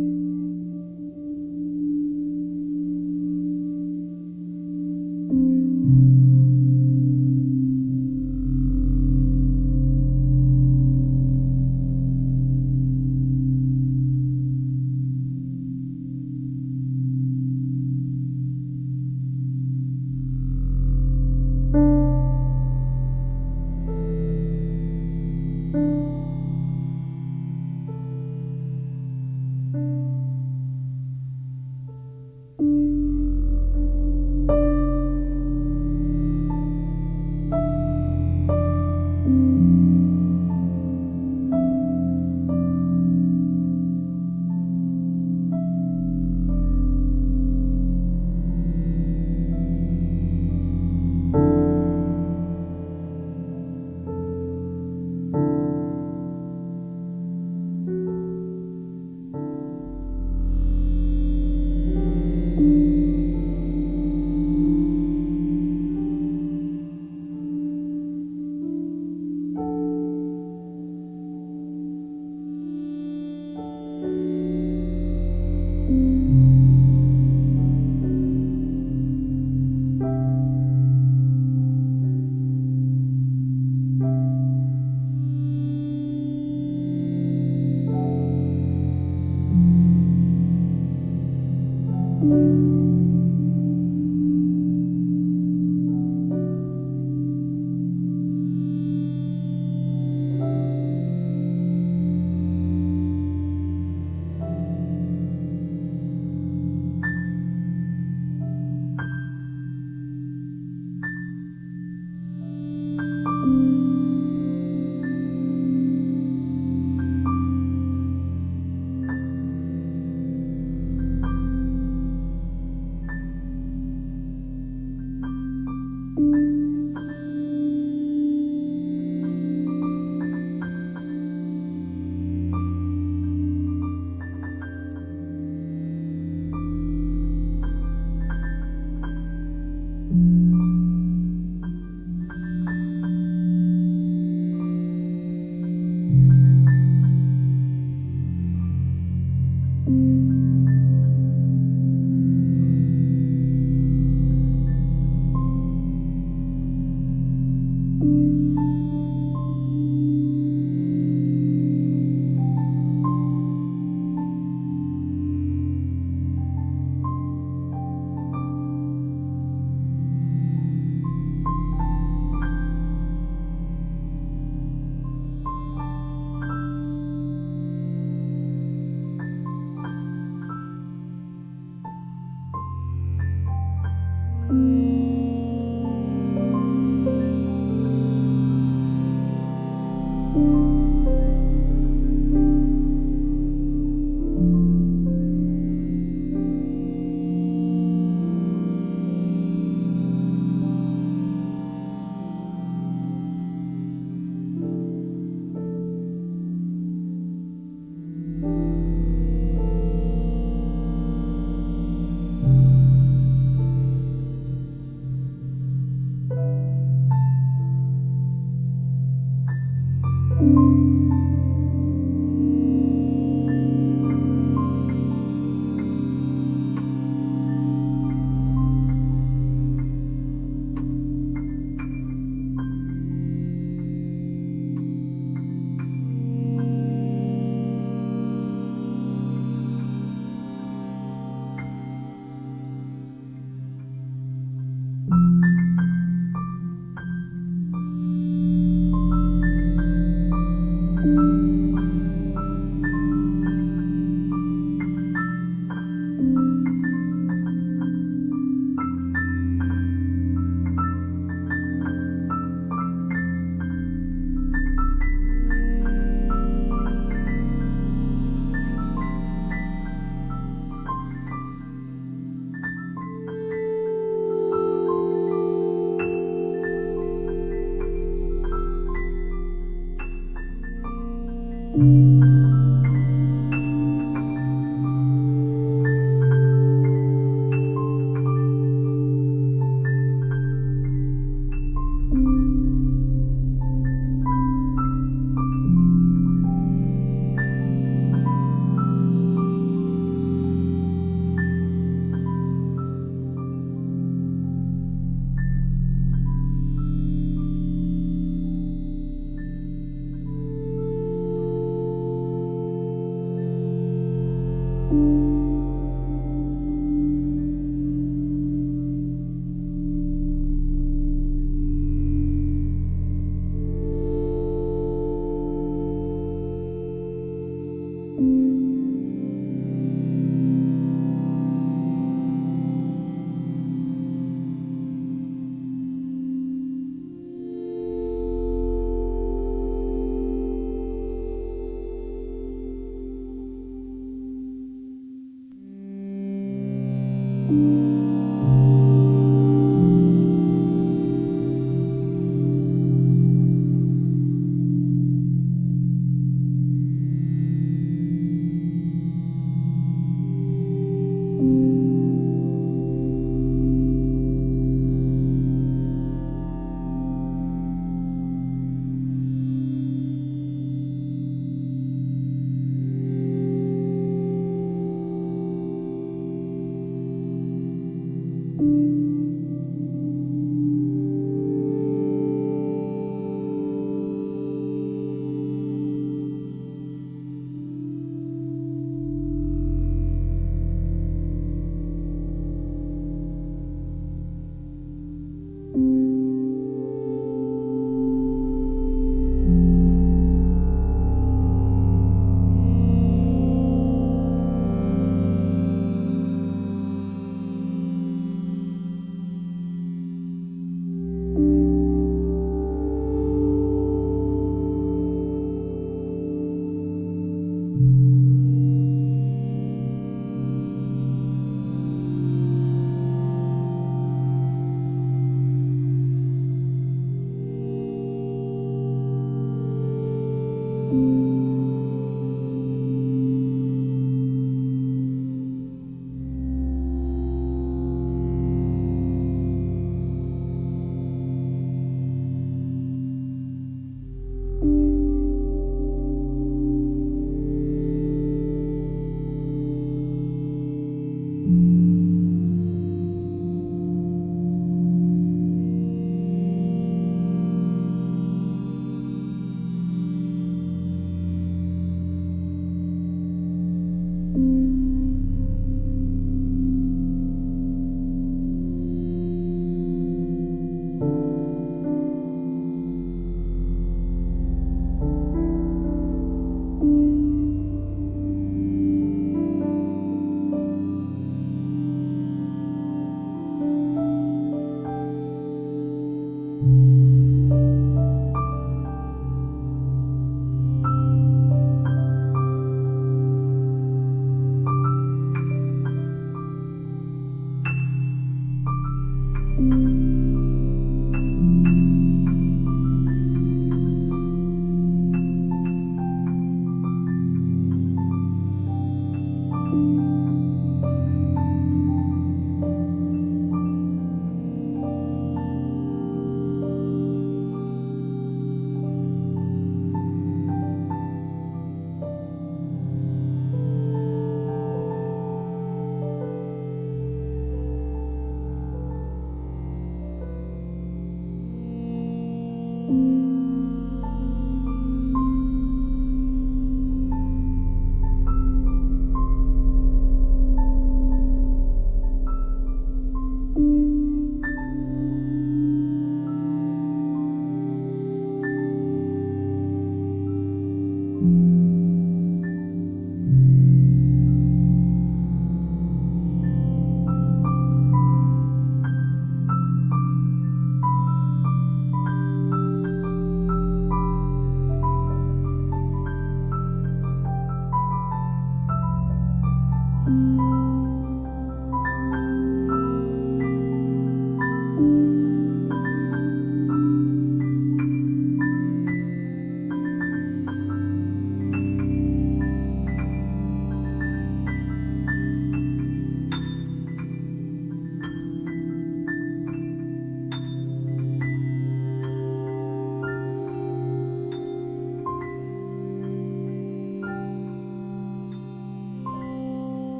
thank you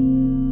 Música